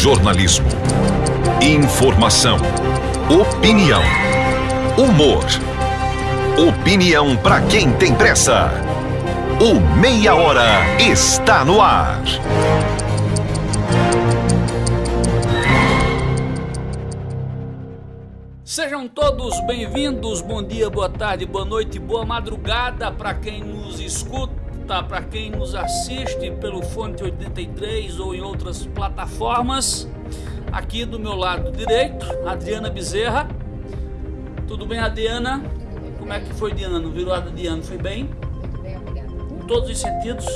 Jornalismo. Informação. Opinião. Humor. Opinião para quem tem pressa. O Meia Hora está no ar. Sejam todos bem-vindos. Bom dia, boa tarde, boa noite, boa madrugada para quem nos escuta, para quem nos assiste pelo Fonte 83 ou em outras plataformas. Aqui do meu lado direito, Adriana Bezerra. Tudo bem, Adriana? Como é que foi, Diana? No virada de ano, foi bem? Muito bem, obrigada. Em todos os sentidos?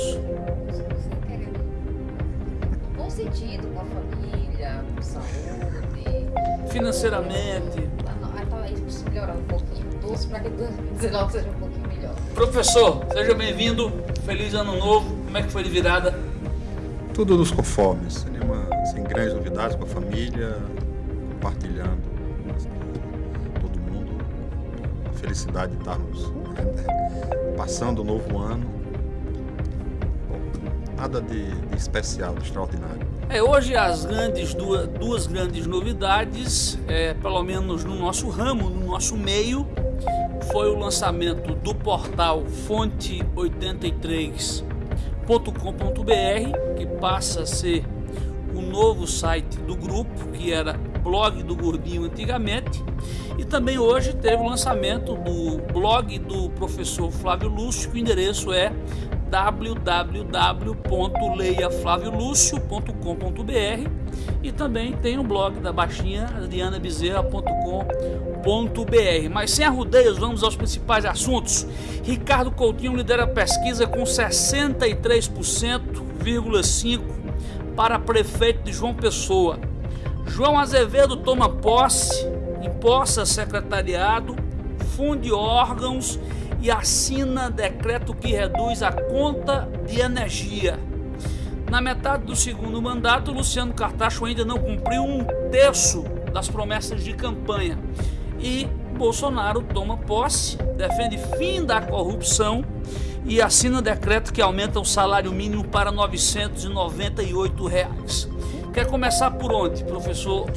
Bom sentido, com a família, com saúde. Financeiramente? Tá, melhorar um pouquinho. Torço para que 2019 seja um pouquinho melhor. Professor, seja bem-vindo. Feliz ano novo. Como é que foi de virada? Tudo nos conformes, nenhuma, sem grandes novidades com a família, compartilhando todo mundo, a felicidade de estarmos né, passando o novo ano. Bom, nada de, de especial, de extraordinário. É, hoje as grandes duas, duas grandes novidades, é, pelo menos no nosso ramo, no nosso meio, foi o lançamento do portal Fonte 83.com.br, que passa a ser o novo site do grupo, que era blog do Gordinho antigamente, e também hoje teve o lançamento do blog do professor Flávio Lúcio, que o endereço é www.leiaflaviolucio.com.br e também tem o blog da baixinha adrianabezerra.com.br. Mas sem arrudeios, vamos aos principais assuntos. Ricardo Coutinho lidera a pesquisa com 63,5% para prefeito de João Pessoa. João Azevedo toma posse, imposta secretariado, funde órgãos e assina decreto que reduz a conta de energia. Na metade do segundo mandato, Luciano Cartacho ainda não cumpriu um terço das promessas de campanha. E Bolsonaro toma posse, defende fim da corrupção e assina decreto que aumenta o salário mínimo para 998 reais. Quer começar por onde, professor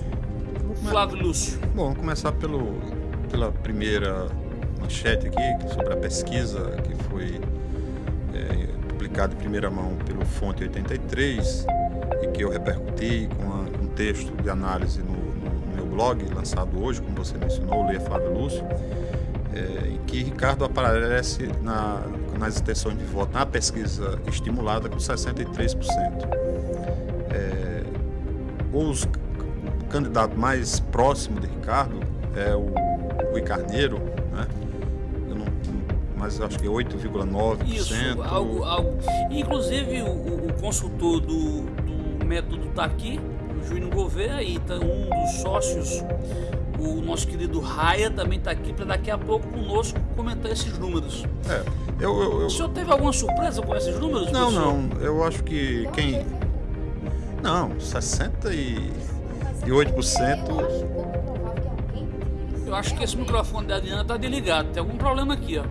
Flávio Lúcio? Bom, vamos começar pelo, pela primeira manchete aqui sobre a pesquisa que foi é, publicada em primeira mão pelo Fonte 83 e que eu repercuti com a, um texto de análise no, blog, lançado hoje, como você mencionou, Leia Flávio Lúcio, é, em que Ricardo aparece na, nas intenções de voto na pesquisa estimulada com 63%. É, os, o candidato mais próximo de Ricardo é o Rui Carneiro, né? mas acho que 8,9%. Isso, algo, algo. Inclusive o, o consultor do, do método está aqui, o Júnior Gouveia, e tá um dos sócios, o nosso querido Raia, também está aqui para daqui a pouco conosco comentar esses números. É, eu, eu, eu... O senhor teve alguma surpresa com esses números? Não, não. Eu acho que quem. Não, 68%. Eu acho que esse microfone da Adriana está desligado. Tem algum problema aqui, ó.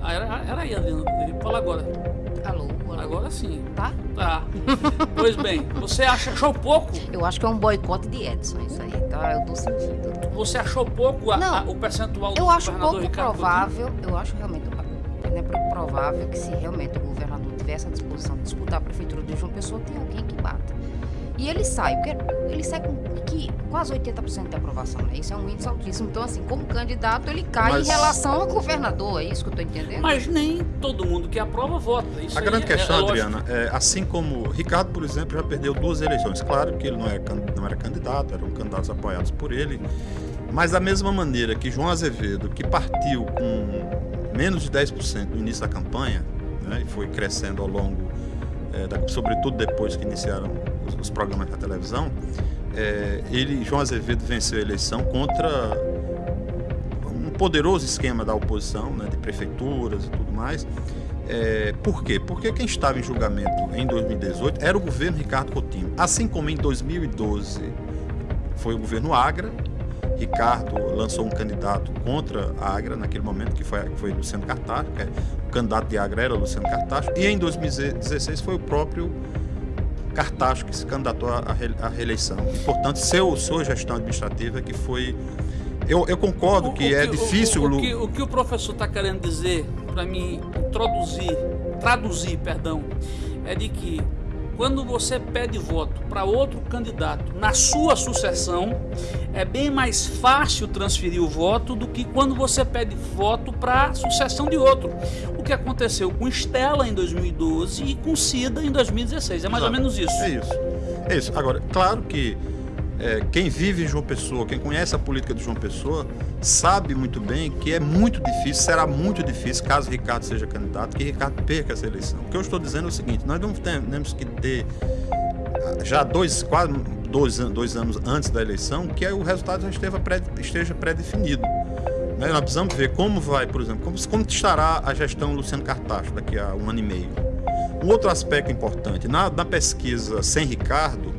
Ah, era, era aí, Adriana. Fala agora. Alô, alô. Agora sim. Tá? Tá. pois bem, você acha, achou pouco? Eu acho que é um boicote de Edson, isso aí. Tá? Eu tô sentindo. Você achou pouco a- Não, a- o percentual do Eu acho governador pouco Ricardo provável, eu acho realmente não é pouco provável que se realmente o governador tivesse a disposição de disputar a prefeitura de João Pessoa, tem alguém que bata. E ele sai, porque ele sai com que, quase 80% de aprovação, né? Isso é um índice altíssimo. Então, assim, como candidato, ele cai Mas- em relação ao governador, é isso que eu tô entendendo? Mas nem todo mundo que aprova vota. Isso A grande é- questão, é lógico. Adriana, é assim como Ricardo, por exemplo, já perdeu duas eleições. Claro que ele não, é, can- não era candidato, eram candidatos apoiados por ele. Mas da mesma maneira que João Azevedo, que partiu com menos de 10% no início da campanha, né, e foi crescendo ao longo, é, da- sobretudo depois que iniciaram os, programas da televisão, é, ele, João Azevedo, venceu a eleição contra um poderoso esquema da oposição, né, de prefeituras e tudo mais. É, por quê? Porque quem estava em julgamento em 2018 era o governo Ricardo Coutinho. Assim como em 2012 foi o governo Agra, Ricardo lançou um candidato contra a Agra naquele momento, que foi, foi Luciano Cartacho, é, o candidato de Agra era Luciano Cartacho, e em 2016 foi o próprio Cartacho que se candidatou à reeleição. Portanto, seu, sua gestão administrativa que foi. Eu, eu concordo o, que, o é que, difícil. O, o, que, o que o professor está querendo dizer, para mim introduzir, traduzir, perdão, é de que quando você pede voto para outro candidato na sua sucessão, é bem mais fácil transferir o voto do que quando você pede voto para a sucessão de outro. O que aconteceu com Estela em 2012 e com Cida em 2016. É mais Exato. ou menos isso. É isso. É isso. Agora, claro que é, quem vive em João Pessoa, quem conhece a política de João Pessoa, sabe muito bem que é muito difícil, será muito difícil, caso Ricardo seja candidato, que Ricardo perca essa eleição. O que eu estou dizendo é o seguinte: nós não temos que ter já dois, quase dois, dois anos antes da eleição, que o resultado já esteja, pré, esteja pré-definido. Né? Nós precisamos ver como vai, por exemplo, como, como estará a gestão Luciano Cartacho daqui a um ano e meio. Um outro aspecto importante, na, na pesquisa sem Ricardo,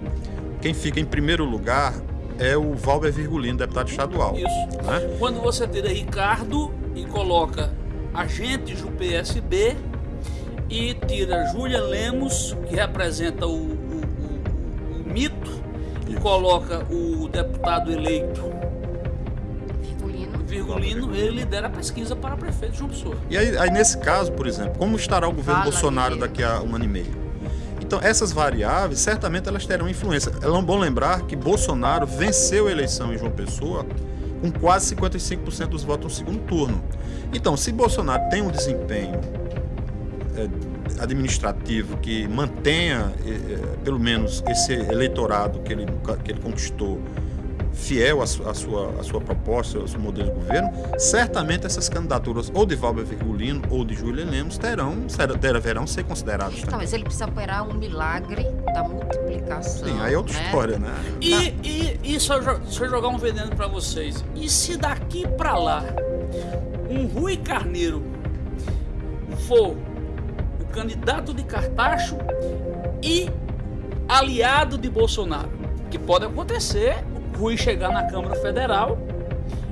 quem fica em primeiro lugar é o Valber Virgulino, deputado estadual. Isso. Né? Quando você tira Ricardo e coloca agentes do PSB e tira Júlia Lemos, que representa o, o, o, o mito, Isso. e coloca o deputado eleito Virgulino. Virgulino, ele lidera a pesquisa para prefeito de João Pessoa. E aí, aí, nesse caso, por exemplo, como estará o governo Fala Bolsonaro daqui a um ano e meio? Então, essas variáveis, certamente elas terão influência. É bom lembrar que Bolsonaro venceu a eleição em João Pessoa com quase 55% dos votos no segundo turno. Então, se Bolsonaro tem um desempenho é, administrativo que mantenha, é, é pelo menos, esse eleitorado que ele, que ele conquistou fiel à, sua, à sua proposta, ao seu modelo de governo, certamente essas candidaturas ou de Valber Virgulino ou de Júlia Lemos terão, deverão ser consideradas. Não, mas ele precisa operar um milagre da multiplicação. Sim, aí é outra né? história, né? E, tá. e, e só, só jogar um veneno para vocês. E se daqui para lá um Rui Carneiro for o candidato de Cartacho e aliado de Bolsonaro, que pode acontecer Rui chegar na Câmara Federal.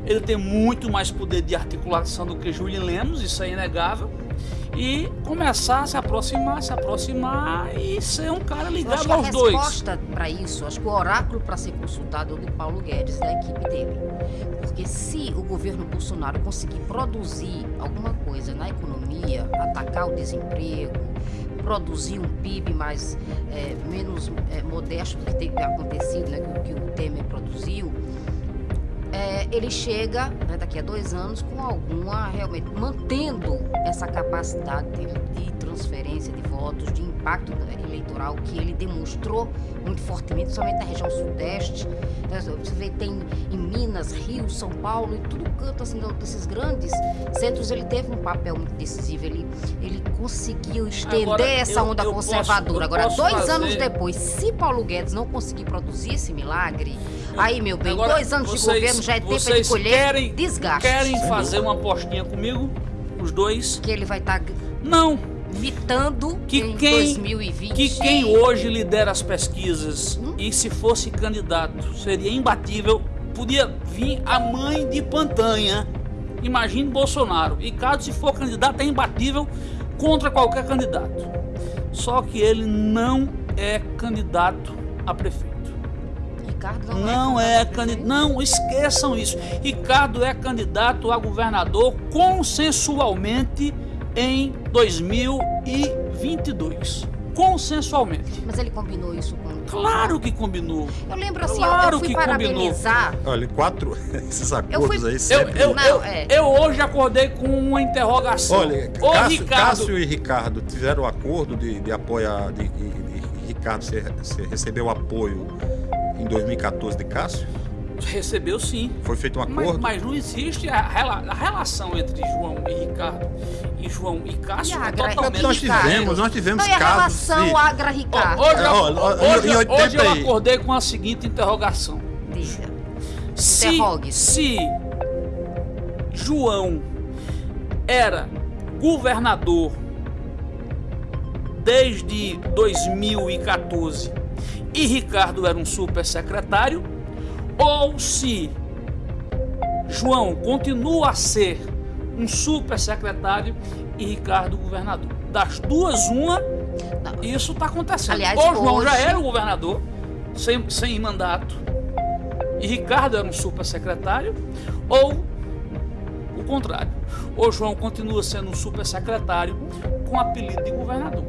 Ele tem muito mais poder de articulação do que Júlio Lemos, isso é inegável. E começar a se aproximar, se aproximar e ser um cara ligado aos dois. A resposta para isso, acho que o oráculo para ser consultado é o do Paulo Guedes da equipe dele. Porque se o governo Bolsonaro conseguir produzir alguma coisa na economia, atacar o desemprego, produzir um PIB mais é, menos é, modesto do que tem acontecido, né, que, que o Temer produziu, é, ele chega né, daqui a dois anos com alguma realmente mantendo essa capacidade de, de transferência de votos, de impacto eleitoral que ele demonstrou muito fortemente, somente na região sudeste. Né, você vê, tem em Minas, Rio, São Paulo, e tudo canto assim, desses grandes centros, ele teve um papel muito decisivo. Ele, ele conseguiu estender Agora, essa onda eu conservadora. Posso, Agora, dois fazer... anos depois, se Paulo Guedes não conseguir produzir esse milagre, aí, meu bem, Agora, dois anos vocês, de governo já é tempo de colher querem, desgaste. Querem fazer uma apostinha comigo? Os dois? Que ele vai estar. Tá... Não, mitando que em quem, 2020. Que quem hoje lidera as pesquisas hum? e se fosse candidato seria imbatível, podia vir a mãe de Pantanha. Imagine Bolsonaro. E caso se for candidato, é imbatível contra qualquer candidato. Só que ele não é candidato a prefeito. Ricardo não, não é, é candidato. Não, esqueçam isso. Ricardo é candidato a governador consensualmente em 2022. Consensualmente. Mas ele combinou isso com. Claro que combinou. Eu lembro assim, claro eu fui que parabenizar. Combinou. Olha, quatro esses acordos fui... aí sempre. Eu, eu, Não, eu, é. eu, hoje acordei com uma interrogação. Olha, Ô, Cássio, Ricardo... Cássio e Ricardo tiveram o acordo de, de apoiar. De, de, de Ricardo se, se recebeu apoio em 2014 de Cássio? Recebeu sim. Foi feito um acordo? Mas, mas não existe a, a, relação entre João e Ricardo e João e Cássio. E Agra, totalmente nós tivemos, nós tivemos não, casos. a relação de... Agra-Ricardo? Hoje, oh, oh, hoje, hoje eu acordei com a seguinte interrogação. Diga. Se, se João era governador desde 2014 e Ricardo era um super secretário, ou se João continua a ser um super secretário e Ricardo governador. Das duas, uma, Não. isso está acontecendo. Aliás, Ou João já hoje- era o governador, sem, sem mandato, e Ricardo era um super secretário, ou o contrário. Ou João continua sendo um super secretário com apelido de governador.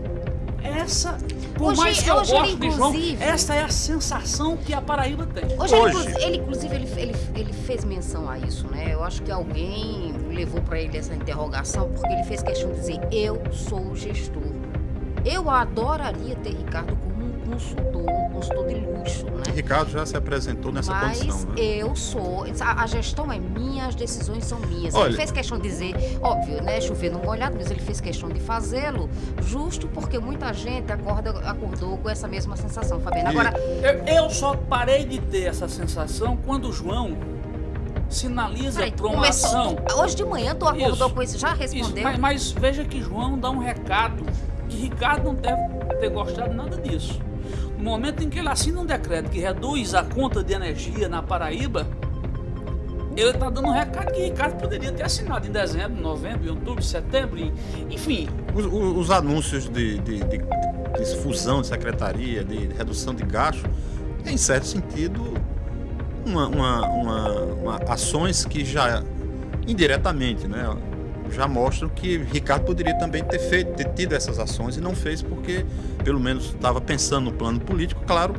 Essa, por Hoje- mais que eu ele, goste de João, essa é a sensação que a Paraíba tem. Hoje, Hoje. Ele, inclusive, ele, ele, ele fez menção a isso, né? Eu acho que alguém levou para ele essa interrogação porque ele fez questão de dizer: eu sou o gestor. Eu adoraria ter Ricardo como um consultor, um consultor de luxo, né? Ricardo já se apresentou nessa Mas condição, né? eu sou. A, a gestão é minha, as decisões são minhas. Olha- Ele fez questão de dizer, óbvio, né? Chover no molhado, mas ele fez questão de fazê-lo, justo porque muita gente acorda, acordou com essa mesma sensação, Fabiana. E- Agora, Eu, eu só parei de ter essa sensação quando o João sinaliza peraí, para uma ação. tu- hoje de manhã tu acordou Isso. com isso, já Isso, respondeu? mas, mas veja que João dá um recado que Ricardo não deve ter gostado nada disso. No momento em que ele assina um decreto que reduz a conta de energia na Paraíba, ele está dando um recado que Ricardo poderia ter assinado em dezembro, novembro, em outubro, setembro, em- enfim. Os, os- os anúncios de, de- de- de fusão de secretaria, de redução de gasto, é, em certo sentido, uma, uma- uma- ações que já indiretamente né, já mostram que Ricardo poderia também ter feito, ter tido essas ações e não fez porque, pelo menos, estava pensando no plano político, claro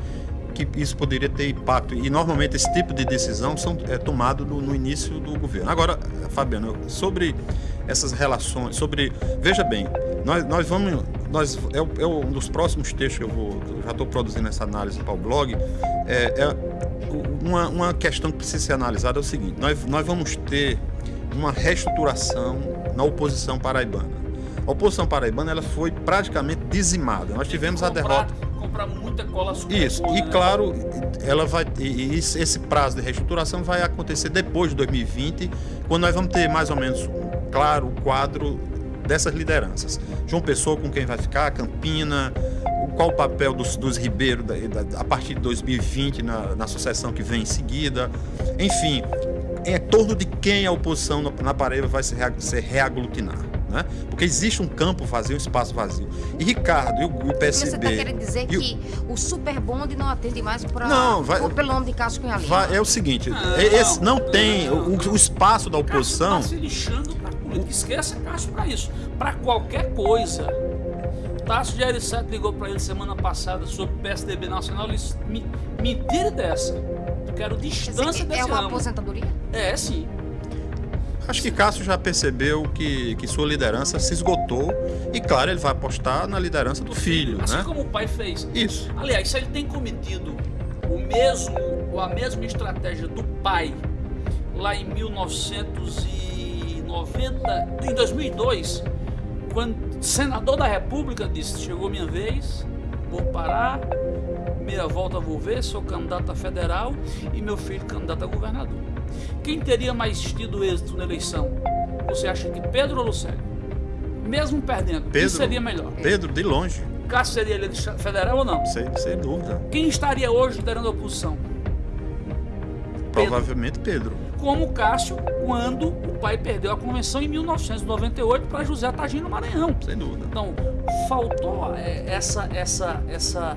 que isso poderia ter impacto. E normalmente esse tipo de decisão são, é tomado no, no início do governo. Agora, Fabiano, sobre essas relações, sobre. Veja bem, nós, nós vamos. Nós, é, é um dos próximos textos que eu vou. já estou produzindo essa análise para o blog. É, é uma, uma questão que precisa ser analisada é o seguinte: nós, nós vamos ter uma reestruturação na oposição paraibana. A oposição paraibana ela foi praticamente dizimada. Nós tivemos a comprar, derrota. Comprar muita cola Isso, e né? claro, ela vai e- esse prazo de reestruturação vai acontecer depois de 2020, quando nós vamos ter mais ou menos um claro o quadro dessas lideranças. João Pessoa com quem vai ficar, Campina, qual o papel dos, dos Ribeiro da- da- a partir de 2020 na, na sucessão que vem em seguida. Enfim, em torno de quem a oposição na, na Paraíba vai se, rea- se reaglutinar. Né? Porque existe um campo vazio, um espaço vazio. E Ricardo e o, e o Você PSB. está querendo dizer e o- que o super bonde não atende mais para Não, vai- pelo nome de Cássio Cunha Lima? Vai- é o seguinte, Não, é- esse não tem não. o, o espaço da Cássio oposição. está se lixando para política. Esqueça Cássio para isso. Para qualquer coisa. Tássio de Arissato ligou para ele semana passada sobre o PSDB Nacional. Ele disse: "Me- me tire dessa. Eu quero distância desse é uma ramo." aposentadoria? É, sim. Acho que Cássio já percebeu que, que sua liderança se esgotou e, claro, ele vai apostar na liderança do filho, Assim né? como o pai fez. Isso. Aliás, se ele tem cometido o mesmo, ou a mesma estratégia do pai lá em 1990, em 2002, quando senador da República disse: chegou minha vez, vou parar, meia volta vou ver, sou candidato a federal e meu filho candidato a governador. Quem teria mais tido êxito na eleição? Você acha que Pedro ou Lucélio? Mesmo perdendo, quem Pedro. seria melhor? Pedro, de longe, Cássio seria eleito federal ou não? sem, sem dúvida. Quem estaria hoje liderando a oposição? Provavelmente Pedro. Como Cássio, quando o pai perdeu a convenção em 1998 para José Tagino Maranhão. Sem dúvida. Então, faltou é, essa, essa, essa,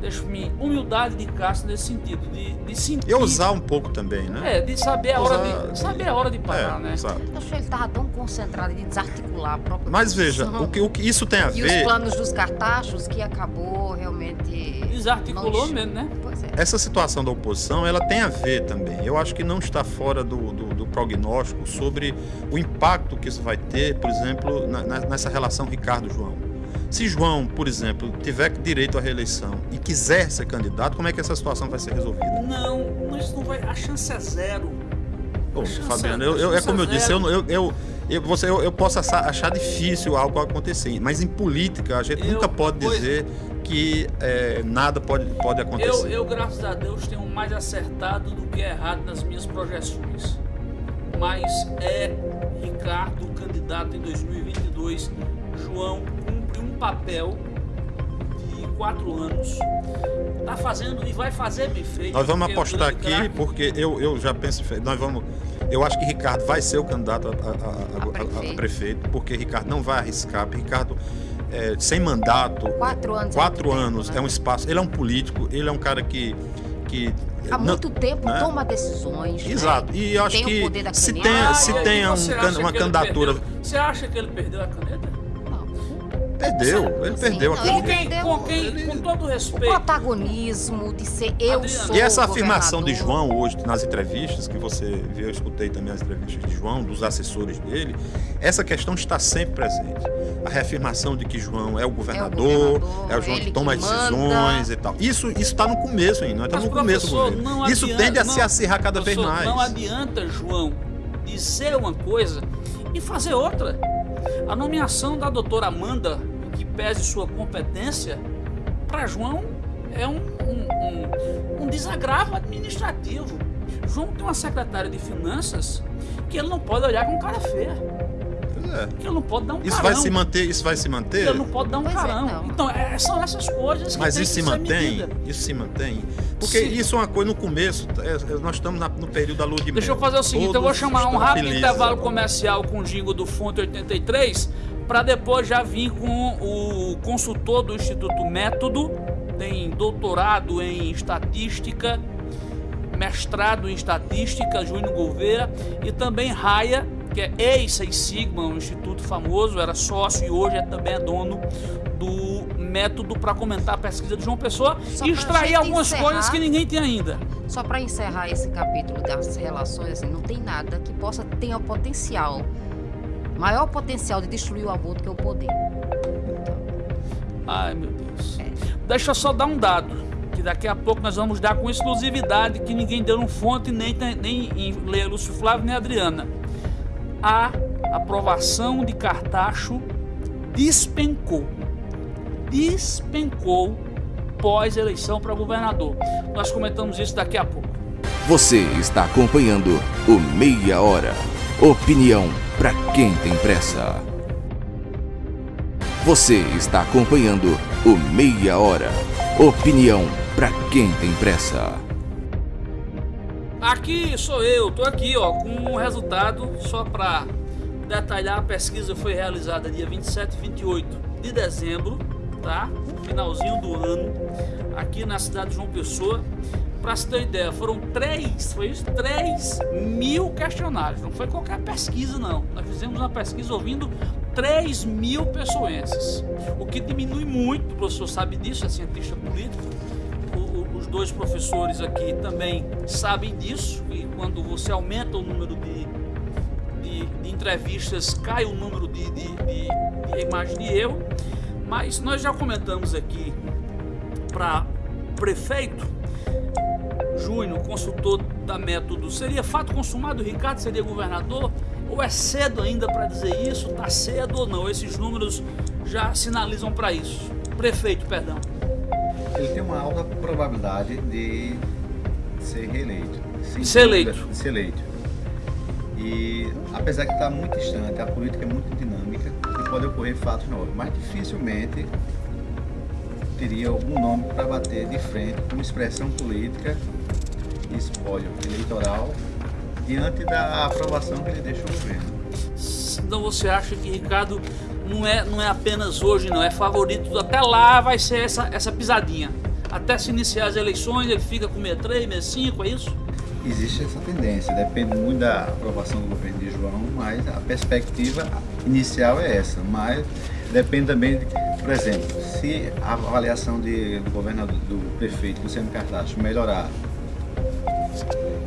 deixa-me, humildade de Cássio nesse sentido, de, de sentir. E ousar um pouco também, né? É, de saber a hora de, de- saber a hora de parar, É, né? exato. Eu acho que ele estava tão concentrado em desarticular a própria Mas veja, o que, o que isso tem a e os ver. planos dos cartachos que acabou realmente... Desarticulou não- mesmo, né? Pois é. Essa situação da oposição, ela tem a ver também. Eu acho que não está fora do, do, do prognóstico sobre o impacto que isso vai ter, por exemplo, na- nessa relação Ricardo-João. Se João, por exemplo, tiver direito à reeleição e quiser ser candidato, como é que essa situação vai ser resolvida? Não, mas não vai, a chance é zero. Fabiano, eu, eu- é como eu disse, eu, eu, eu, eu, você, eu, eu posso achar, difícil algo acontecer, mas em política a gente Eu- nunca pode pois- dizer que é, nada pode, pode Eu, acontecer. eu, graças a Deus, tenho mais acertado do que errado nas minhas projeções. Mas é Ricardo candidato em 2022. João cumpre um papel de quatro anos. Tá fazendo e vai fazer bem feito. Nós vamos é apostar aqui, craque. porque eu, eu já penso, nós vamos Eu acho que Ricardo vai ser o candidato a, a- a- a- A a- a prefeito. prefeito, porque Ricardo não vai arriscar. Ricardo, é, sem mandato, Quatro anos. é quatro tempo, anos né? é um espaço. Ele é um político, ele é um cara que. que Há não- muito tempo né? toma decisões. né? Exato. E eu acho Tem o que poder da se caneta. tem, Ah, se e aí tem um uma candidatura. perdeu? Você acha que ele perdeu a caneta? Perdeu, ele Sim, perdeu não, Com ele perdeu- Com quem? Com todo O respeito. protagonismo de ser eu Adriana. sou E essa o afirmação de. João hoje nas entrevistas que você viu, eu escutei também as entrevistas de João, dos assessores dele, essa questão está sempre presente. A reafirmação de que João é o governador, governador, é o João que toma que as decisões e tal. Isso está no começo ainda, estamos Mas, no começo do governo. Isso adianta- tende a se não- acirrar cada vez mais. Não adianta, João, dizer uma coisa e fazer outra. A nomeação da doutora Amanda, que pese sua competência, para João é um, um, um- um desagravo administrativo. João tem uma secretária de finanças que ele não pode olhar com cara feia. É. Ele não pode dar um Isso carão. vai se manter, isso vai se manter. ele não pode dar um Pois é, carão. não. então, é- são essas coisas que Mas tem isso que se mantém, medida. isso se mantém. Porque Sim. isso é uma coisa no começo, é- é- nós estamos na- no período da lua de mel. Deixa eu fazer o seguinte, eu vou Todos chamar um rápido felizes intervalo comercial com o jingle do Fonte 83 para depois já vir com o consultor do Instituto Método, tem doutorado em estatística, mestrado em estatística, Júnior Gouveia, e também Raia, que é ex-Seis Sigma, um instituto famoso, era sócio e hoje é também é dono do método para comentar a pesquisa de João Pessoa Só e extrair algumas encerrar. coisas que ninguém tem ainda. Só para encerrar esse capítulo das relações, assim, não tem nada que possa ter o potencial, maior potencial de destruir o aborto que é o poder. Então, Ai, meu Deus. Deixa eu só dar um dado, que daqui a pouco nós vamos dar com exclusividade, que ninguém deu no fonte, nem, nem em Lúcio Flávio, nem Adriana. A aprovação de Cartacho despencou. Despencou pós-eleição para governador. Nós comentamos isso daqui a pouco. Você está acompanhando o Meia Hora. Opinião para quem tem pressa. Você está acompanhando o Meia Hora. Opinião para quem tem pressa. Aqui sou eu, tô aqui ó, com um resultado só para detalhar. A pesquisa foi realizada dia 27 e 28 de dezembro, tá? Finalzinho do ano, aqui na cidade de João Pessoa. Para se ter ideia, foram três, foi isso? 3 mil questionários. Não foi qualquer pesquisa, não. Nós fizemos uma pesquisa ouvindo 3 mil pessoenses. O que diminui muito, o professor sabe disso, é cientista político dois professores aqui também sabem disso, e quando você aumenta o número de, de, de entrevistas, cai o número de, de, de, de imagem de erro. Mas nós já comentamos aqui para prefeito, Júnior, consultor da método, seria fato consumado, Ricardo seria governador? Ou é cedo ainda para dizer isso? Está cedo ou não? Esses números já sinalizam para isso. Prefeito, perdão. Ele tem uma alta probabilidade de ser reeleito. Sem Ser eleito. De ser eleito. E apesar que está muito distante, a política é muito dinâmica e pode ocorrer fatos novos, mas dificilmente teria algum nome para bater de frente como expressão política e espólio eleitoral diante da aprovação que ele deixou ao governo. Então você acha que Ricardo não é, não é apenas hoje, não, é favorito. Até lá vai ser essa, essa pisadinha. Até se iniciar as eleições, ele fica com 63, 65, é isso? Existe essa tendência, depende muito da aprovação do governo de João, mas a perspectiva inicial é essa. Mas depende também, de, por exemplo, se a avaliação de, do governador, do prefeito Luciano Cartacho melhorar,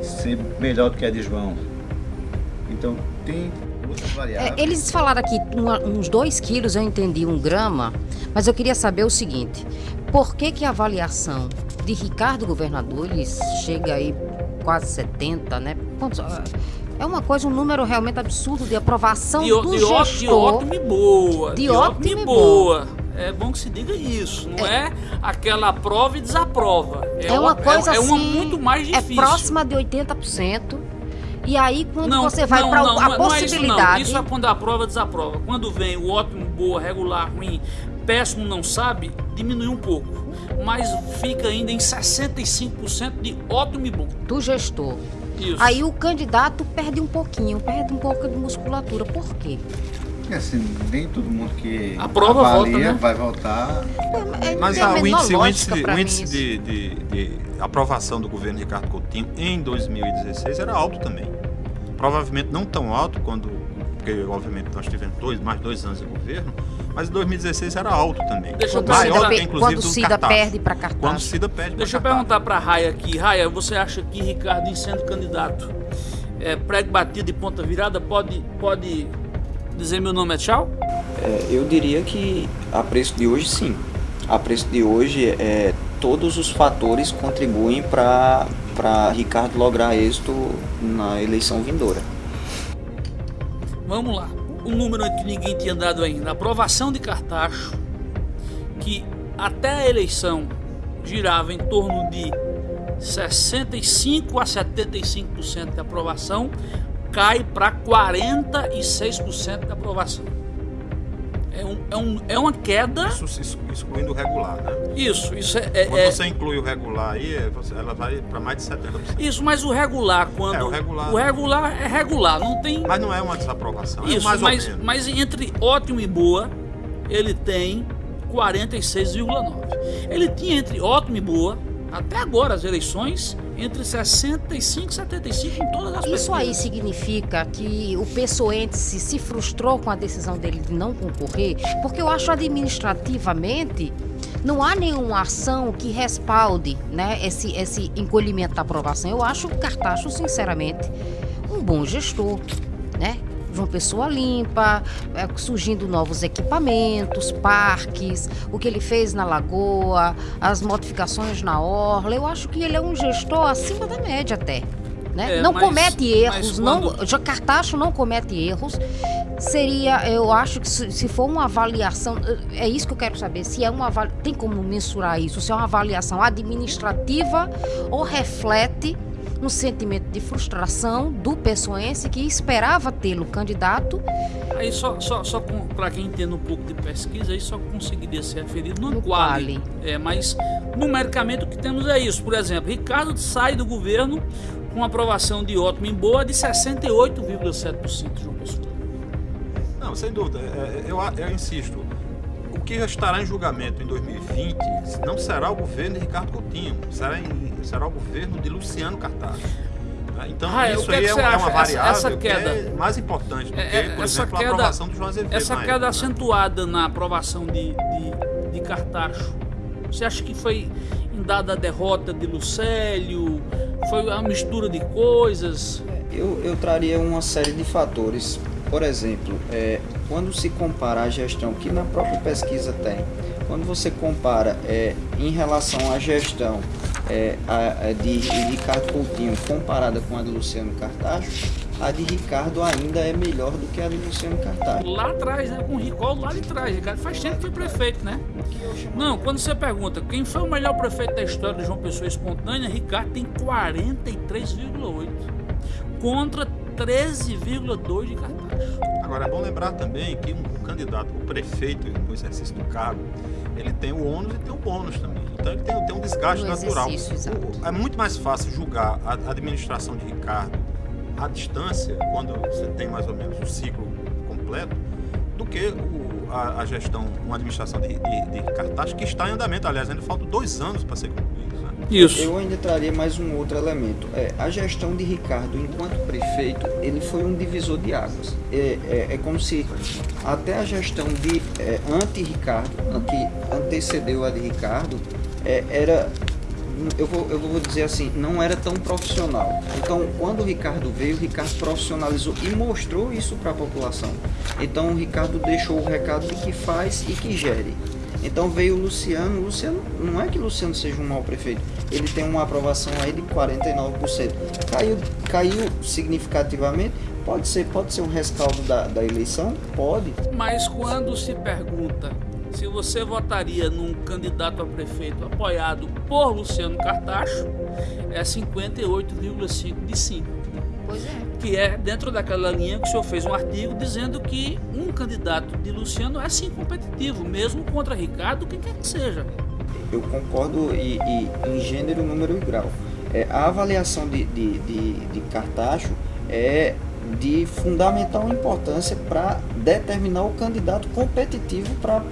ser melhor do que a de João, então tem variáveis. É, eles falaram aqui uma- uns 2 quilos, eu entendi um grama, mas eu queria saber o seguinte: por que, que a avaliação de Ricardo governador ele chega aí quase 70, né? Quantos- É uma coisa, um número realmente absurdo de aprovação De, do de, gestor. de ótimo e boa. De ótimo e boa. É bom que se diga isso. Não é, aquela aprova e desaprova. É uma coisa é, é uma assim, muito mais é difícil. próxima de 80%. E aí, quando Não, você vai não, para não, a não é- não é possibilidade. Isso, não. isso é quando a prova desaprova. Quando vem o ótimo, boa, regular, ruim, péssimo, não sabe, diminui um pouco. Mas fica ainda em 65% de ótimo e bom. do gestor. Isso. Aí o candidato perde um pouquinho, perde um pouco de musculatura. Por quê? Porque assim, nem todo mundo que A prova avalia volta, né? vai voltar. É, Mas não tem a o índice, o índice, o índice de, de- de aprovação do governo Ricardo Coutinho em 2016 era alto também. Provavelmente não tão alto quando, porque obviamente nós tivemos dois, mais dois anos de governo, mas em 2016 era alto também. Deixa eu Quando o Cida, Maior pe- que, inclusive, quando Cida Cartaz. perde para Quando o cartaz. Cida pede Deixa eu perguntar para Raia aqui. Raia, você acha que Ricardo, em sendo candidato, é, prego batido e ponta virada, pode, pode dizer meu nome é tchau? É, eu diria que a preço de hoje sim. A preço de hoje é, todos os fatores contribuem para Ricardo lograr êxito na eleição vindoura. Vamos lá. O número que ninguém tinha dado ainda. Aprovação de Cartacho, que até a eleição girava em torno de 65 a 75% de aprovação, cai para 46% de aprovação. É, um, é, um, é uma queda. Isso excluindo o regular, né? Isso, isso é. é- Quando é- você inclui o regular aí, é, ela vai para mais de 70%. isso, mas o regular, quando. É, o regular- o regular é regular, não tem. Mas não é uma desaprovação, é Isso, mais mas, mas entre ótimo e boa, ele tem 46,9. Ele tinha entre ótimo e boa, até agora as eleições, entre 65 e 75 em todas as Isso aí significa que o pessoense se frustrou com a decisão dele de não concorrer, porque eu acho administrativamente não há nenhuma ação que respalde né, esse, esse encolhimento da aprovação. Eu acho o Cartacho, sinceramente, um bom gestor, né? João Pessoa limpa, é, surgindo novos equipamentos, parques, o que ele fez na Lagoa, as modificações na Orla. Eu acho que ele é um gestor acima da média até. Né? É, não mas- comete erros, quando- não, já Cartacho não comete erros. Seria, eu acho que se, se for uma avaliação, é isso que eu quero saber, se é uma tem como mensurar isso, se é uma avaliação administrativa ou reflete um sentimento de frustração do pessoense que esperava tê-lo candidato Aí só, só, só para quem entende um pouco de pesquisa, aí só conseguiria ser referido no, No quali. quali. É, mas numericamente o que temos é isso. Por exemplo, Ricardo sai do governo com aprovação de ótimo em boa de 68,7% de João Pessoa. Não, sem dúvida. É, é, Eu, eu insisto. O que estará em julgamento em 2020 não será o governo de Ricardo Coutinho, será, em- será o governo de Luciano Cartaz. Né? Então, Ah, é, isso é aí é, é uma acha? Essa- variável essa que queda- é mais importante do que, É, é, por essa exemplo, queda- a aprovação do João Azevedo. Essa queda época, né? acentuada na aprovação de, de, de Cartacho, você acha que foi em dada a derrota de Lucélio? Foi uma mistura de coisas? Eu, eu traria uma série de fatores. Por exemplo, é, quando se compara a gestão, que na própria pesquisa tem, quando você compara é, em relação à gestão é, a- a de Ricardo Coutinho comparada com a de Luciano Cartacho, a de Ricardo ainda é melhor do que a de Luciano Cartacho. Lá atrás, né? Com o Ricol lá de trás. Ricardo faz tempo que foi prefeito, né? Não, quando você pergunta quem foi o melhor prefeito da história de João Pessoa espontânea, Ricardo tem 43,8 contra 13,2 de Cartacho. Agora é bom lembrar também que um, candidato, o prefeito no exercício do cargo, ele tem o ônus e tem o bônus também. Então ele tem, tem um desgaste natural. é muito mais fácil julgar a administração de Ricardo à distância, quando você tem mais ou menos o ciclo completo, do que o- a, a gestão, uma administração de, de, de Cartaz que está em andamento. Aliás, ainda faltam dois anos para ser. Isso. Eu ainda traria mais um outro elemento. É, a gestão de Ricardo enquanto prefeito, ele foi um divisor de águas. É, é, é como se até a gestão de é, anti-Ricardo, que antecedeu a de Ricardo, é, era eu vou, eu vou dizer assim, não era tão profissional. Então, quando o Ricardo veio, o Ricardo profissionalizou e mostrou isso para a população. Então, o Ricardo deixou o recado de que faz e que gere. Então veio o Luciano. O Luciano, não é que o Luciano seja um mau prefeito, ele tem uma aprovação aí de 49%. Caiu, caiu significativamente. Pode ser, pode ser um rescaldo da, da eleição? Pode. Mas quando se pergunta se você votaria num candidato a prefeito apoiado por Luciano Cartacho, é 58,5 de sim. Pois é. Que é dentro daquela linha que o senhor fez um artigo dizendo que um candidato de Luciano é sim competitivo, mesmo contra Ricardo, quem quer que seja. Eu concordo e, e em gênero, número e grau. é, a avaliação de, de, de, de Cartacho é de fundamental importância para determinar o candidato competitivo para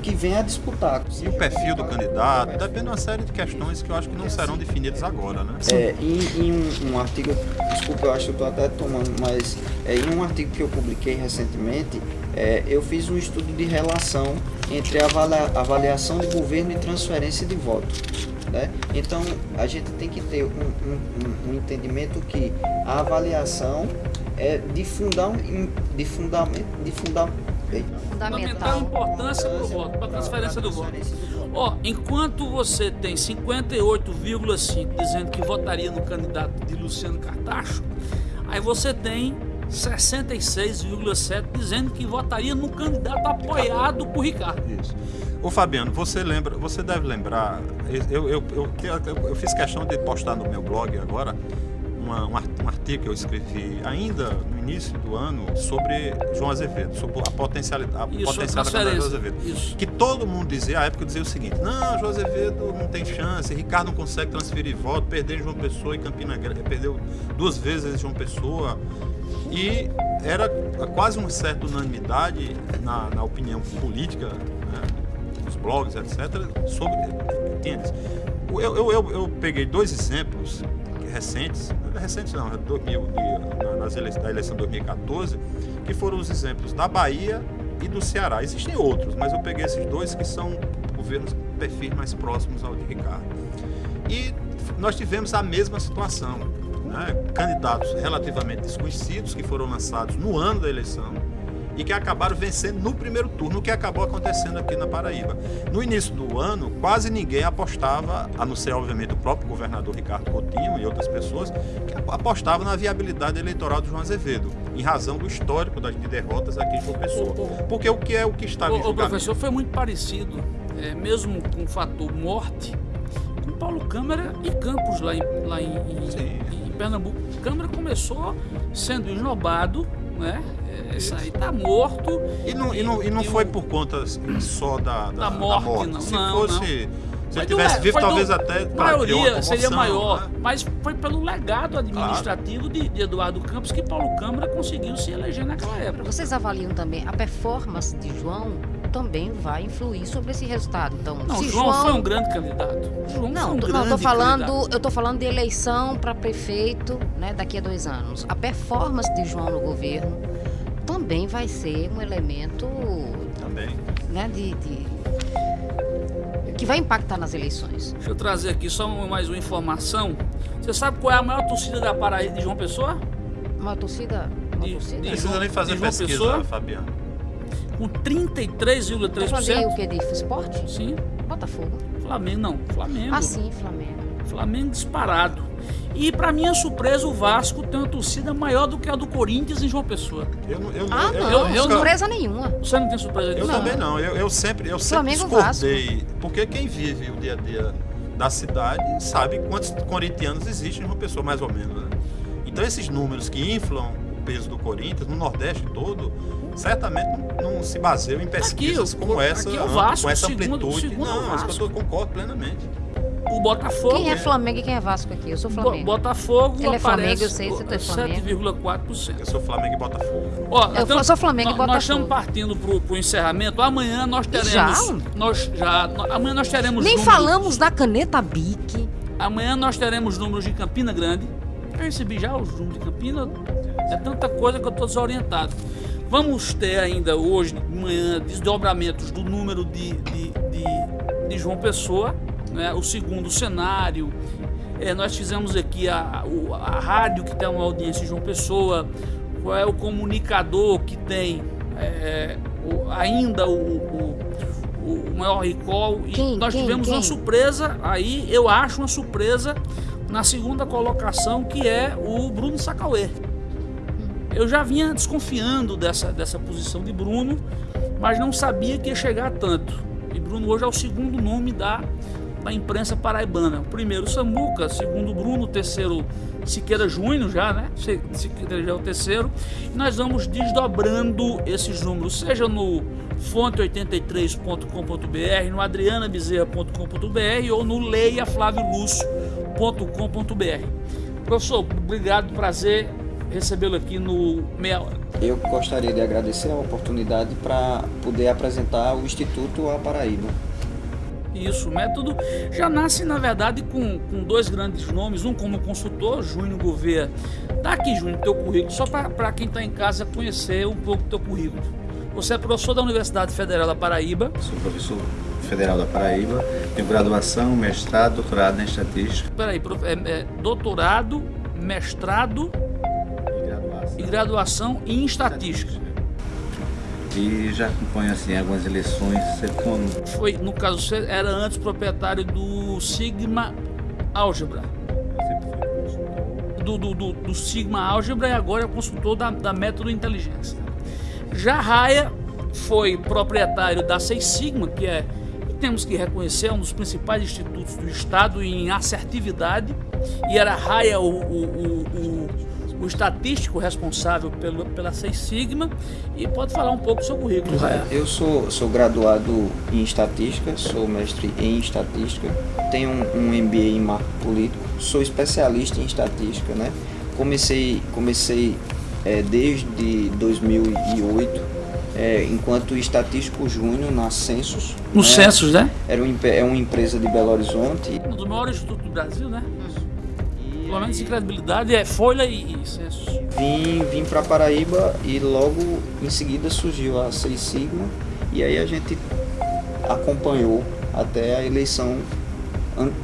que venha a disputar. E o perfil do candidato, depende de uma série de questões que eu acho que não serão definidas agora, né? É, em, em um, um, artigo, desculpa, eu acho que eu estou até tomando, mas é, em um artigo que eu publiquei recentemente, é, eu fiz um estudo de relação entre a avaliação de governo e transferência de voto. Né? Então, a gente tem que ter um, um, um entendimento que a avaliação é de, fundam, de fundamento, de fundamento, fundamental importância para o voto, para a transferência do voto. Ó, enquanto você tem 58,5 dizendo que votaria no candidato de Luciano Cartacho, aí você tem 66,7 dizendo que votaria no candidato apoiado por Ricardo. Isso. Ô Fabiano, você lembra, você deve lembrar, eu, eu, eu, eu, fiz questão de postar no meu blog agora uma, um artigo que eu escrevi ainda no início do ano sobre João Azevedo, sobre a potencialidade, a potencial da candidatura João Azevedo. Isso. Que todo mundo dizia, à época dizia o seguinte, não, João Azevedo não tem chance, Ricardo não consegue transferir voto, perdeu João Pessoa e Campina Grande, perdeu duas vezes João Pessoa. E era quase uma certa unanimidade na, na opinião política, né, nos blogs, etc., sobre. Entende? Eu, eu, eu, eu peguei dois exemplos recentes, recentes não, 2000, nas eleições, da eleição de 2014, que foram os exemplos da Bahia e do Ceará. Existem outros, mas eu peguei esses dois que são governos perfis mais próximos ao de Ricardo. E nós tivemos a mesma situação. Né? Candidatos relativamente desconhecidos que foram lançados no ano da eleição e que acabaram vencendo no primeiro turno, o que acabou acontecendo aqui na Paraíba. No início do ano, quase ninguém apostava, a não ser, obviamente, o próprio governador Ricardo Coutinho e outras pessoas, que apostavam na viabilidade eleitoral de João Azevedo, em razão do histórico das de derrotas aqui em João Pessoa. Porque o que é o que estava em O professor foi muito parecido, é, mesmo com o fator morte, com Paulo Câmara e Campos lá em, lá em, em, em Pernambuco. Câmara começou sendo esnobado, né? Isso aí tá morto. E não, e, não, e não foi por conta só da, da, da morte, da morte. Não, Se não, fosse. Não. Se ele tivesse do, vivo, talvez do, até maioria seria maior, né? mas foi pelo legado administrativo claro. de, de, Eduardo Campos que Paulo Câmara conseguiu se eleger naquela época. Vocês avaliam também a performance de João também vai influir sobre esse resultado. Então, não, se João, João foi um grande candidato. João não, um não, tô falando, candidato. eu tô falando de eleição para prefeito, né, daqui a dois anos. A performance de João no governo também vai ser um elemento também. Né, de, de, que vai impactar nas eleições. Deixa eu trazer aqui só mais uma informação. Você sabe qual é a maior torcida da Paraíba de João Pessoa? Uma torcida? Uma de, torcida? Não precisa nem fazer pesquisa, Pessoa, Fabiano. Com 33,3%. Tá o que de esporte? Sim. Botafogo. Flamengo, não. Flamengo. Ah, sim, Flamengo. Flamengo disparado. E para minha surpresa, o Vasco tem uma torcida maior do que a do Corinthians em João Pessoa. Eu, eu, ah, eu, não, eu, surpresa nenhuma. Você não tem surpresa disso? Eu também não. Eu, eu sempre, eu sempre discordei. Porque quem vive o dia a dia da cidade sabe quantos corintianos existem em João Pessoa, mais ou menos. Né? Então esses números que inflam peso do Corinthians no Nordeste todo, certamente não, não se baseiam em pesquisas aqui, como essa, é Vasco, com essa segundo, amplitude. Segundo não, isso eu concordo plenamente o Botafogo. Quem é Flamengo e quem é Vasco aqui? Eu sou Flamengo. Botafogo Ele é Flamengo, eu sei, você é Flamengo. 7,4%. Eu sou Flamengo e Botafogo. Ó, eu então, sou Flamengo e Botafogo. Nós estamos partindo para o encerramento. Amanhã nós teremos. Já? Nós já. Amanhã nós teremos. Nem números, falamos da caneta Bic. Amanhã nós teremos números de Campina Grande. Recebi já os números de Campina. É tanta coisa que eu estou desorientado. Vamos ter ainda hoje, de manhã, desdobramentos do número de, de, de, de João Pessoa né? o segundo cenário. É, nós fizemos aqui a, a, a, rádio que tem uma audiência de João Pessoa, qual é o comunicador que tem é, o, ainda o, o, o, maior recall. E quem, nós quem, tivemos quem? uma surpresa, aí eu acho uma surpresa na segunda colocação, que é o Bruno Sacauê. Eu já vinha desconfiando dessa, dessa posição de Bruno, mas não sabia que ia chegar tanto. E Bruno hoje é o segundo nome da da imprensa paraibana. Primeiro Samuca, segundo Bruno, terceiro Siqueira Júnior já, né? Siqueira já é o terceiro. E nós vamos desdobrando esses números, seja no fonte83.com.br, no adrianabezerra.com.br ou no leiaflaviolúcio.com.br Professor, obrigado, prazer recebê-lo aqui no Meia Hora. Eu gostaria de agradecer a oportunidade para poder apresentar o Instituto A Paraíba. Isso, o método já nasce, na verdade, com, com dois grandes nomes, um como consultor, Júnior Gouveia. Tá aqui, Júnior, teu currículo, só para quem está em casa conhecer um pouco do teu currículo. Você é professor da Universidade Federal da Paraíba. Sou professor Federal da Paraíba, tenho graduação, mestrado, doutorado em estatística. Peraí, é, é doutorado, mestrado e graduação, e graduação em estatística. E já acompanho assim algumas eleições, como... Foi, no caso, você era antes proprietário do Sigma Álgebra. Do, do, do, do Sigma Álgebra e agora é consultor da, da Método Inteligência. Já Raya foi proprietário da Seis Sigma, que é temos que reconhecer, é um dos principais institutos do Estado em assertividade, e era Raia o, o, o, o, estatístico responsável pelo, pela Seis Sigma, e pode falar um pouco do seu currículo, Raia. Eu sou, sou graduado em estatística, sou mestre em estatística, tenho um, um MBA em marco político, sou especialista em estatística, né? Comecei, comecei é, desde 2008 é, enquanto estatístico júnior na Census. No né? Census, né? Era um, é uma empresa de Belo Horizonte. Um dos maiores institutos do Brasil, né? E Pelo menos em credibilidade é Folha e, e Census. Vim, vim para Paraíba e logo em seguida surgiu a Seis Sigma e aí a gente acompanhou até a eleição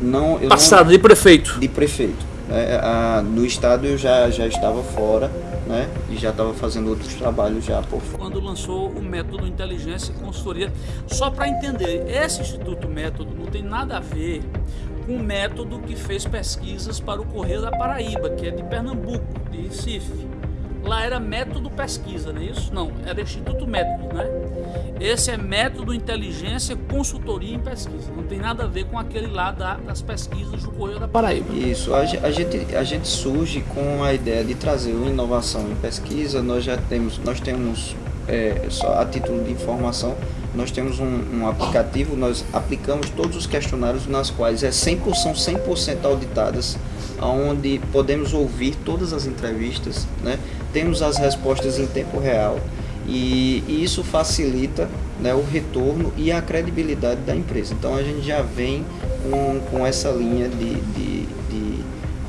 não passada não, de prefeito. De prefeito. É, a, no estado eu já, já estava fora né? E já estava fazendo outros trabalhos já por fora. Quando lançou o método Inteligência e Consultoria, só para entender, esse Instituto Método não tem nada a ver com o método que fez pesquisas para o Correio da Paraíba, que é de Pernambuco, de Recife. Lá era método pesquisa, não é isso? Não, era Instituto Método, né? Esse é método inteligência, consultoria em pesquisa. Não tem nada a ver com aquele lá da, das pesquisas do Correio da Paraíba. Isso, a, a, gente, a gente surge com a ideia de trazer uma inovação em pesquisa. Nós já temos, nós temos é, só a título de informação, nós temos um, um, aplicativo, nós aplicamos todos os questionários nas quais é 100%, são 100% auditadas, onde podemos ouvir todas as entrevistas, né? temos as respostas em tempo real e, e isso facilita né, o retorno e a credibilidade da empresa. Então a gente já vem com, com essa linha de, de, de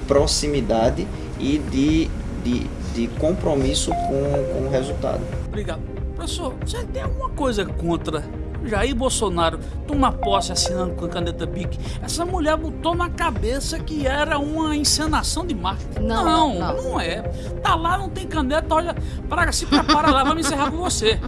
proximidade e de, de, de compromisso com, com o resultado. Obrigado. Professor, você tem alguma coisa contra Jair Bolsonaro toma posse assinando com a caneta BIC, essa mulher botou na cabeça que era uma encenação de marketing. Não, não, não, não é. Tá lá, não tem caneta, olha, Praga, se prepara lá, vamos encerrar com você.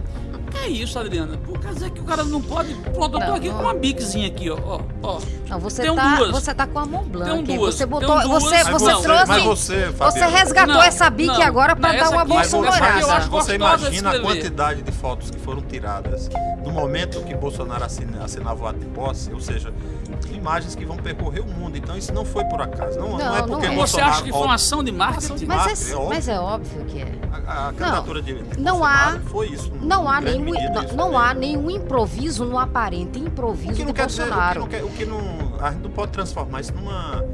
É isso, Adriana. Por quer dizer que o cara não pode. Pronto, eu tô não, aqui não. com uma biczinha aqui, ó. ó, ó. Não, você tem tá, duas. você tá com a mão blanca. Tem duas. Você botou. duas. Você, você não, trouxe. Mas você, você resgatou não, essa bique agora para dar uma bolsonarada. Você imagina a quantidade de fotos que foram tiradas no momento que Bolsonaro assina, assinava o ato de posse, ou seja, imagens que vão percorrer o mundo. Então isso não foi por acaso. Não, não, é porque é. Bolsonaro. Você acha que foi uma ação de marketing? Mas, é, mas é óbvio que é. A, a candidatura de, de não há, foi isso. Não há nenhum, não, não há nenhum improviso no aparente improviso o que não quer Bolsonaro. Dizer, o, que não quer, o que não, a gente não pode transformar isso numa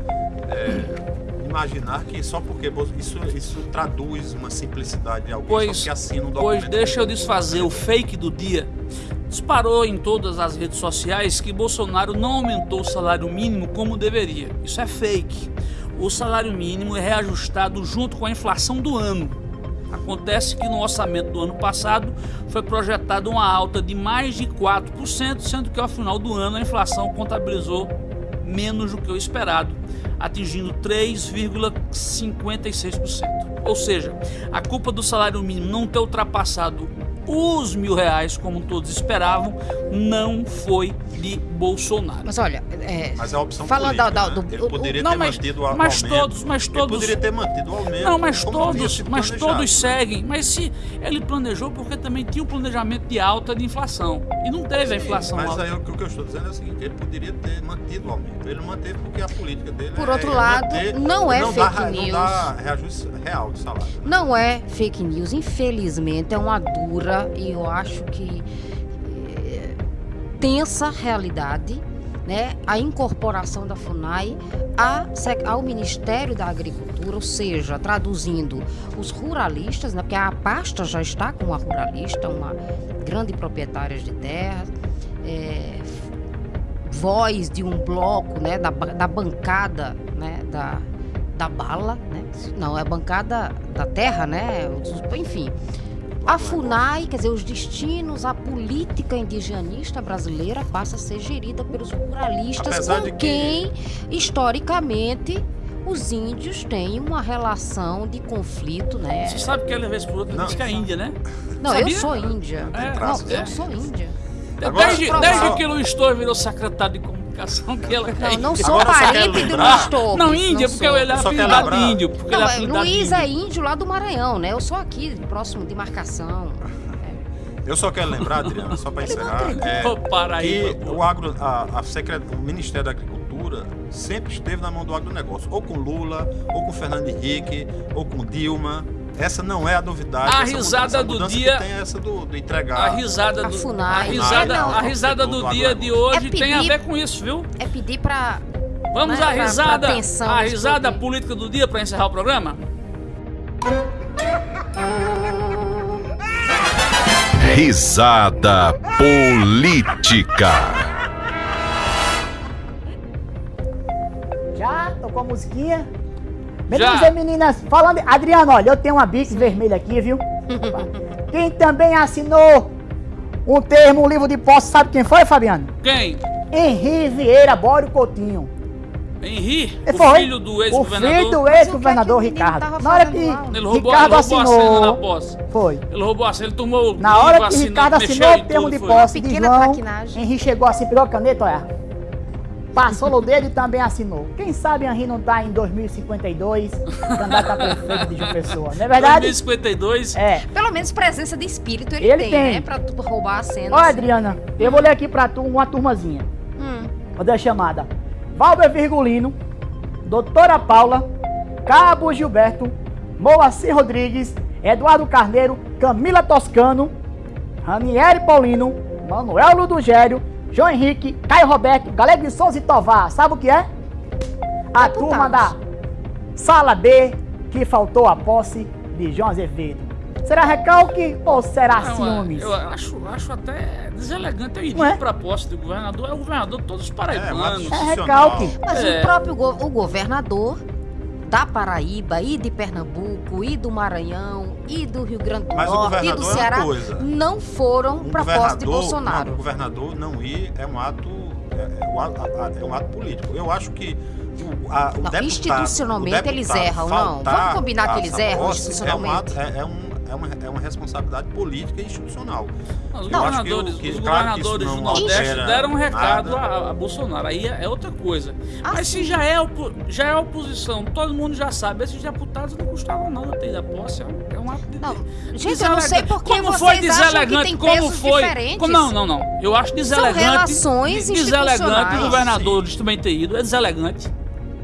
é, imaginar que só porque isso, isso traduz uma simplicidade de alguém pois, que assina um documento. Pois deixa eu desfazer o fake do dia. Disparou em todas as redes sociais que Bolsonaro não aumentou o salário mínimo como deveria. Isso é fake. O salário mínimo é reajustado junto com a inflação do ano. Acontece que no orçamento do ano passado foi projetada uma alta de mais de 4%, sendo que ao final do ano a inflação contabilizou menos do que o esperado, atingindo 3,56%. Ou seja, a culpa do salário mínimo não ter ultrapassado os mil reais, como todos esperavam, não foi de Bolsonaro. Mas olha, é, mas a opção falando política, da, da, do, né? ele poderia não, ter mas, mantido o mas aumento. Todos, mas todos, ele poderia ter mantido o aumento. Não, mas todos, mas todos seguem. Mas se ele planejou, porque também tinha o um planejamento de alta de inflação e não teve Sim, a inflação mas alta. Mas aí o que eu estou dizendo é o seguinte: ele poderia ter mantido o aumento. Ele manteve porque a política dele Por é outro lado, manter, não é não fake dá, news. Não dá reajuste real de salário. Não é fake news, infelizmente é uma dura e eu acho que é, tensa realidade né, a incorporação da FUNAI a ao Ministério da Agricultura, ou seja, traduzindo os ruralistas, né, porque a pasta já está com uma ruralista, uma grande proprietária de terra, é, voz de um bloco, né, da, da bancada, né, da, da bala, né, não, é a bancada da terra, né, enfim. A FUNAI, quer dizer, os destinos, a política indigenista brasileira passa a ser gerida pelos ruralistas Apesar com de que- quem, historicamente, os índios têm uma relação de conflito, né? Você sabe que ela vez por outra Não. diz que é Índia, né? Não, sabia? eu sou índia. É, Não, eu sou índia. Agora, desde, desde que Luiz Torres virou secretário de comunicação, que ela Não, não sou Agora parente do Luiz Torres. Não, Índia, porque sou. ele é apelidado de índio. Porque Não, ele é é, Luiz índio. é índio lá do Maranhão, né? Eu sou aqui, próximo de marcação. Eu só quero lembrar, Adriana, só para encerrar, é, que o, agro, a, a secret- o Ministério da Agricultura sempre esteve na mão do agronegócio, ou com Lula, ou com Fernando Henrique, ou com Dilma. Essa não é a novidade. A risada mudança, a do dia- Que tem é essa do, do entregar. A risada A do, FUNAI. a risada, Não, a risada do do dia de hoje É tem a pedir- ver com isso, viu? É pedir pra. Vamos Né, à pra- risada, pra pensão, a risada tudo. política do dia para encerrar o programa? Risada política. Já? Tocou a musiquinha? Já. E meninas, falando. Adriano, olha, eu tenho uma Bix vermelha aqui, viu? quem também assinou um termo, um livro de posse, sabe quem foi, Fabiano? Quem? Henri Vieira Bório Coutinho. Henri, Ele o foi. filho do O filho ex-governador. do o que ex-governador é menino Ricardo. Na hora que? Ele roubou, ele Ricardo roubou a cena na assinou. posse. Foi. Ele roubou a cena, ele tomou o Na hora que assinou, Ricardo assinou o termo tudo, de posse de João. Henri chegou assim, pegou a caneta, olha. Passou no dedo e também assinou. Quem sabe Henri não tá em 2052, candidato a prefeito de João Pessoa. Não é verdade? 2052. É. Pelo menos presença de espírito ele, Ele tem, tem. né? Pra tu roubar a cena. Ó, assim. Adriana, eu vou ler aqui pra tu uma turmazinha. Hum. Vou dar a chamada. Valber Virgulino, Doutora Paula, Cabo Gilberto, Moacir Rodrigues, Eduardo Carneiro, Camila Toscano, Ranieri Paulino, Manuel Ludogério, João Henrique, Caio Roberto, Galego de Souza e Tovar. Sabe o que é? A Deputados. turma da Sala D, que faltou a posse de João Azevedo. Será recalque ou será Não, ciúmes? eu acho, acho até deselegante. Eu Não é? iria pra posse do governador. É o governador de todos os paraibanos. É recalque. Mas É. o próprio go- o governador da Paraíba e de Pernambuco e do Maranhão e do Rio Grande do Mas o Norte e do é Ceará coisa. não foram Um para posse de Bolsonaro. Não, um governador não ir é um ato é, é um ato, é um ato político. Eu acho que o, a, o Não, deputado, institucionalmente o eles erram, não. Vamos combinar que a eles erram institucionalmente. É, um ato- é- é um- é uma, é uma responsabilidade política e institucional. Os Eu acho que governadores, que- os claro governadores do Nordeste deram um recado a, a Bolsonaro. Aí é, é outra coisa. Ah, Mas se sim. já é, opo- já é oposição, todo mundo já sabe, esses deputados não custavam nada ter da posse. É um, é um ato de. Não, gente, eu não sei porque como vocês foi acham que deselegante, tem como foi. como- não, não, não. Eu acho deselegante. relações Deselegante o governador também ter ido. É deselegante.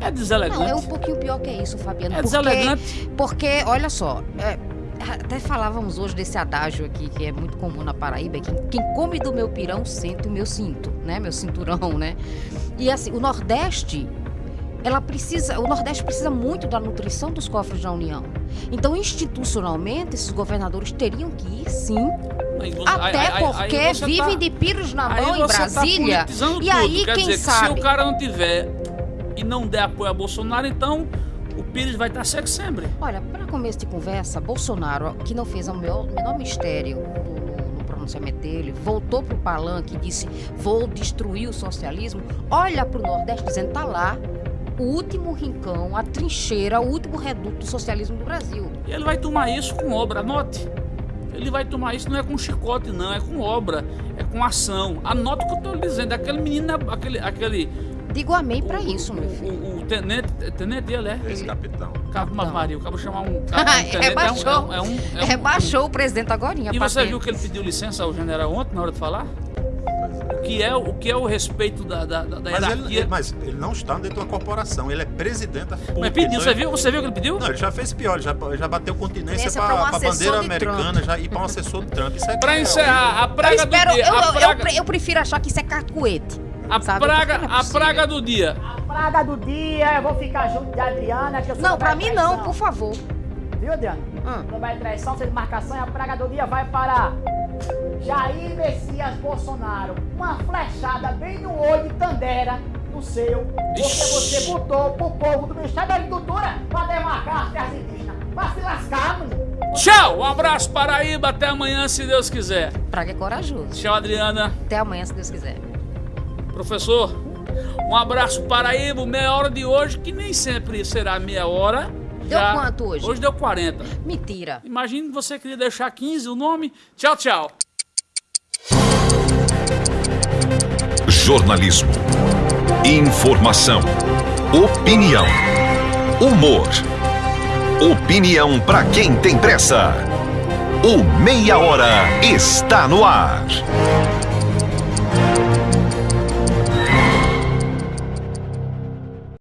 É deselegante. Não, é um pouquinho pior que isso, Fabiano. É porque, deselegante. porque, olha só, é, até falávamos hoje desse adágio aqui, que é muito comum na Paraíba, que quem come do meu pirão sente o meu cinto, né? Meu cinturão, né? E assim, o Nordeste, ela precisa, o Nordeste precisa muito da nutrição dos cofres da União. Então, institucionalmente, esses governadores teriam que ir, sim, você- até aí- aí- aí porque você vivem tá- de piros na mão em tá Brasília. politizando e tudo. aí, Quer quem dizer, que sabe? se o cara não tiver e não der apoio a Bolsonaro, então Pires vai estar seco sempre. Olha, para começo de conversa, Bolsonaro, que não fez o menor, menor mistério no, pronunciamento dele, voltou para o palanque e disse: vou destruir o socialismo. Olha para o Nordeste dizendo: tá lá o último rincão, a trincheira, o último reduto do socialismo do Brasil. E ele vai tomar isso com obra, anote. Ele vai tomar isso não é com chicote, não, é com obra, é com ação. Anota o que eu estou lhe dizendo. Aquele menino, aquele. aquele Digo amém para o- isso, meu o- filho. O, o tenente, tenente ele é. Esse capitão. Cabo Não. Maria, o cabo chamar um. Cabo, Rebaixou. É um, é um, é Rebaixou o presidente agora. E você viu que ele pediu licença ao general ontem na hora de falar? O que é, o que é o respeito da, da, da Mas ele, hierarquia? ele- mas ele não está dentro de uma corporação, ele é presidente da. Mas pediu, você ele- viu? Você viu o que ele pediu? Não, ele já fez pior, ele já, ele já bateu continência é para a bandeira de americana já, e para um assessor de Trump. Isso é Pra que é encerrar, a Eu praga espero, do dia. eu, eu- praga- eu- eu prefiro achar que isso é cacuete. A Sabe? praga, é a praga do dia. A praga do dia, eu vou ficar junto de Adriana, que eu sou Não, pra mim não, por favor. Viu, Adriana? Hum. Não vai traição, sem marcação e a praga do dia vai para Jair Messias Bolsonaro. Uma flechada bem no olho de Tandera, no seu, porque você botou pro povo do Ministério da Agricultura pra demarcar as terras indígenas. Pra se lascar, mano. Tchau, um abraço Paraíba, até amanhã se Deus quiser. Praga é corajoso. Tchau, Adriana. Até amanhã, se Deus quiser. Professor, um abraço Paraíba, meia hora de hoje, que nem sempre será meia hora. Deu quanto hoje? Hoje deu 40. Mentira. Imagine que você queria deixar 15 o nome. Tchau, tchau. Jornalismo. Informação. Opinião. Humor. Opinião para quem tem pressa. O Meia Hora está no ar.